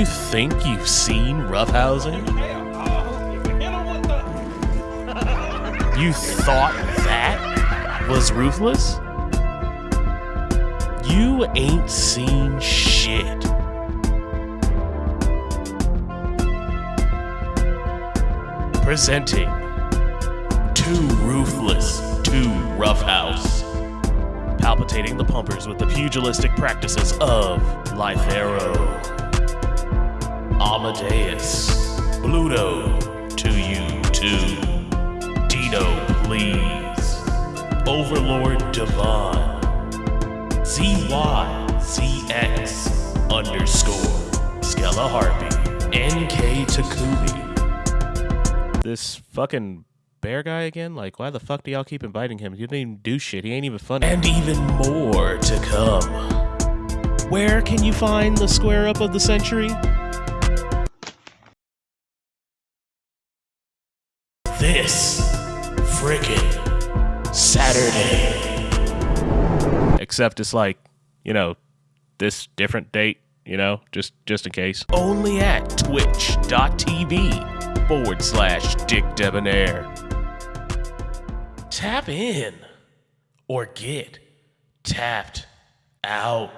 You think you've seen roughhousing? You thought that was ruthless? You ain't seen shit. Presenting Too Ruthless, Too Roughhouse. Palpitating the pumpers with the pugilistic practices of Lythero, Amadeus, Bluto, to you too. Dino, please. Overlord Devon, ZYZX underscore, Skella Harpy, NK Takumi. This fucking bear guy again? Like, why the fuck do y'all keep inviting him? He didn't even do shit. He ain't even funny. And even more to come. Where can you find the square up of the century? This frickin' Saturday. Except it's like, you know, this different date, you know, just just in case. Only at twitch.tv forward slash Dick Debonair. Tap in or get tapped out.